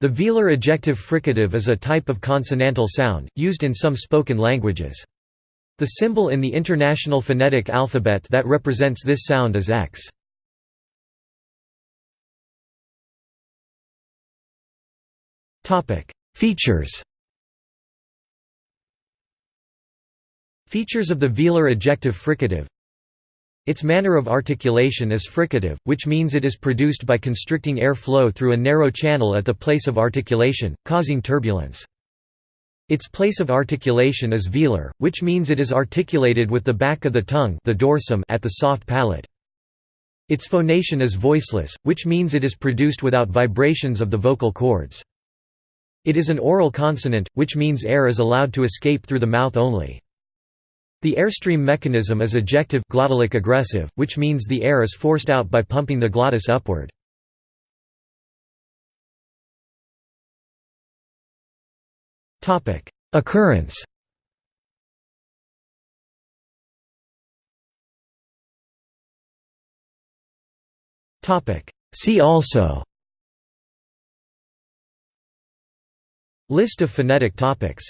The velar ejective fricative is a type of consonantal sound, used in some spoken languages. The symbol in the International Phonetic Alphabet that represents this sound is X. Features Features of the velar ejective fricative its manner of articulation is fricative, which means it is produced by constricting air flow through a narrow channel at the place of articulation, causing turbulence. Its place of articulation is velar, which means it is articulated with the back of the tongue the dorsum at the soft palate. Its phonation is voiceless, which means it is produced without vibrations of the vocal cords. It is an oral consonant, which means air is allowed to escape through the mouth only. The airstream mechanism is ejective glottalic egressive, which means the air is forced out by pumping the glottis upward. Occurrence. See also. List of phonetic topics